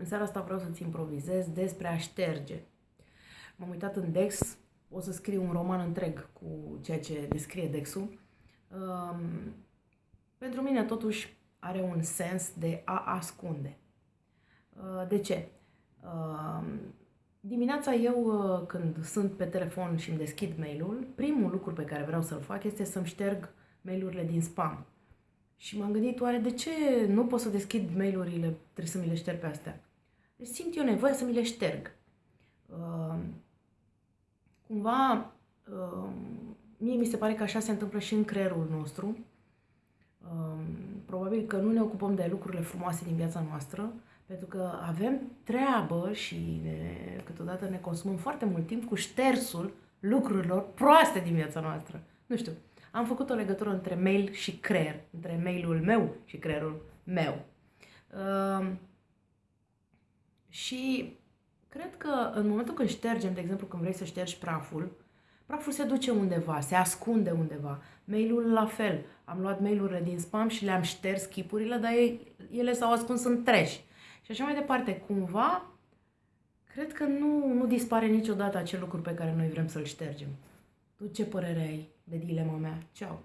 În seara asta vreau să-ți improvizez despre a șterge. M-am uitat în Dex, o să scriu un roman întreg cu ceea ce descrie Dexul. Um, pentru mine, totuși, are un sens de a ascunde. Uh, de ce? Uh, dimineața eu, uh, când sunt pe telefon și îmi deschid mail-ul, primul lucru pe care vreau să-l fac este să-mi șterg mail-urile din spam. Și m-am gândit, oare de ce nu pot să deschid mail-urile, trebuie să mi le șterg pe astea? Deci simt eu nevoie să mi le șterg. Uh, cumva, uh, mie mi se pare că așa se întâmplă și în creierul nostru. Uh, probabil că nu ne ocupăm de lucrurile frumoase din viața noastră, pentru că avem treabă și ne, câteodată ne consumăm foarte mult timp cu ștersul lucrurilor proaste din viața noastră. Nu știu, am făcut o legătură între mail și creier, între mailul meu și creierul meu. Uh, și cred că în momentul când ștergem, de exemplu, când vrei să ștergi praful, praful se duce undeva, se ascunde undeva. Mailul la fel. Am luat mailurile din spam și le-am șters chipurile, dar ele s-au ascuns în trash. Și așa mai departe. Cumva, cred că nu, nu dispare niciodată acel lucru pe care noi vrem să-l ștergem. Tu ce părere ai de dilema mea? Ceau!